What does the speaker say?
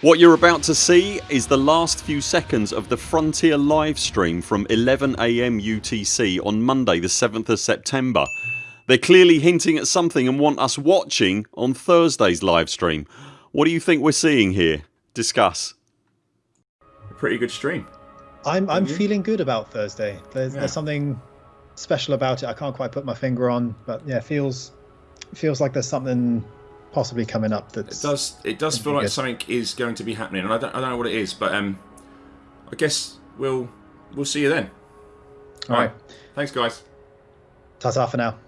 What you're about to see is the last few seconds of the Frontier livestream from 11am UTC on Monday the 7th of September. They're clearly hinting at something and want us watching on Thursdays livestream. What do you think we're seeing here? Discuss. A pretty good stream. I'm I'm feeling good about Thursday. There's, Yeah. there's something special about it. I can't quite put my finger on, but yeah, feels feels like there's something possibly coming up. That it does. It does feel like good. something is going to be happening, and I don't. I don't know what it is, but um, I guess we'll we'll see you then. all right. Thanks, guys. Ta-ta for now.